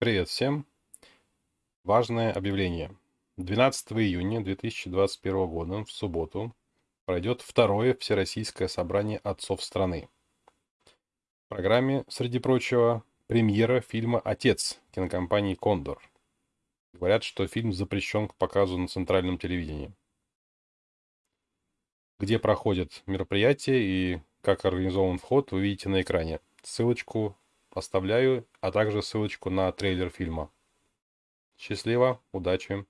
Привет всем! Важное объявление. 12 июня 2021 года, в субботу, пройдет второе Всероссийское собрание отцов страны. В программе, среди прочего, премьера фильма «Отец» кинокомпании «Кондор». Говорят, что фильм запрещен к показу на центральном телевидении. Где проходит мероприятие и как организован вход, вы видите на экране. Ссылочку оставляю, а также ссылочку на трейлер фильма. Счастливо, удачи!